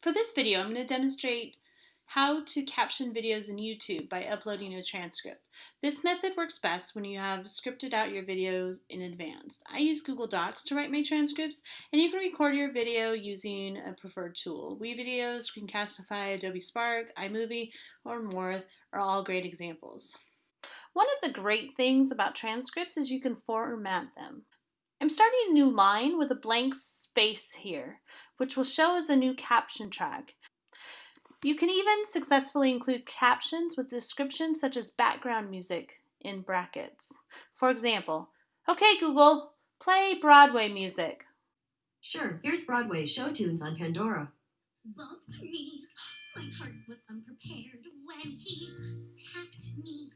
For this video, I'm going to demonstrate how to caption videos in YouTube by uploading a transcript. This method works best when you have scripted out your videos in advance. I use Google Docs to write my transcripts, and you can record your video using a preferred tool. WeVideos, Screencastify, Adobe Spark, iMovie, or more are all great examples. One of the great things about transcripts is you can format them. I'm starting a new line with a blank space here, which will show as a new caption track. You can even successfully include captions with descriptions such as background music in brackets. For example, okay Google, play Broadway music. Sure, here's Broadway show tunes on Pandora. Bumped me, my heart was unprepared when he tapped me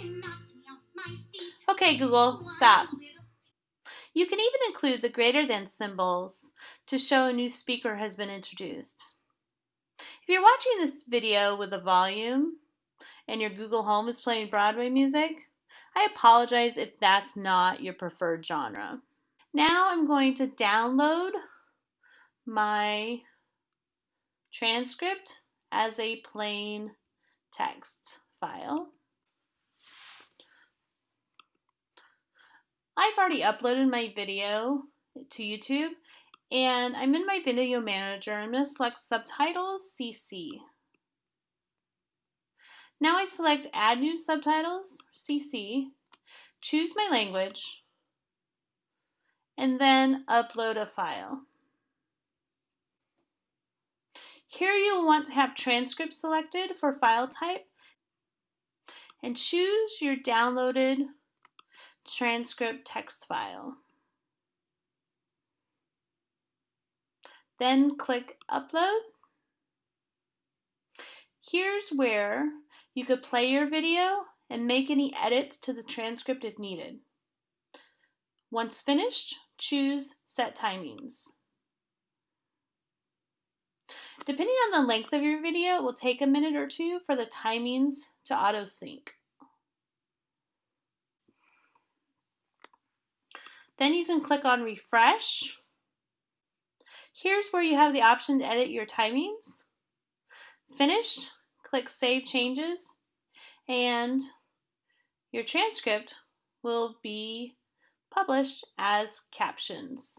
and knocked me off my feet. Okay Google, stop. You can even include the greater than symbols to show a new speaker has been introduced. If you're watching this video with a volume and your Google Home is playing Broadway music, I apologize if that's not your preferred genre. Now I'm going to download my transcript as a plain text file. I've already uploaded my video to YouTube and I'm in my video manager. I'm going to select subtitles CC. Now I select add new subtitles CC, choose my language, and then upload a file. Here you'll want to have transcript selected for file type and choose your downloaded transcript text file. Then click Upload. Here's where you could play your video and make any edits to the transcript if needed. Once finished, choose Set Timings. Depending on the length of your video, it will take a minute or two for the timings to auto sync. Then you can click on refresh. Here's where you have the option to edit your timings. Finished, click save changes and your transcript will be published as captions.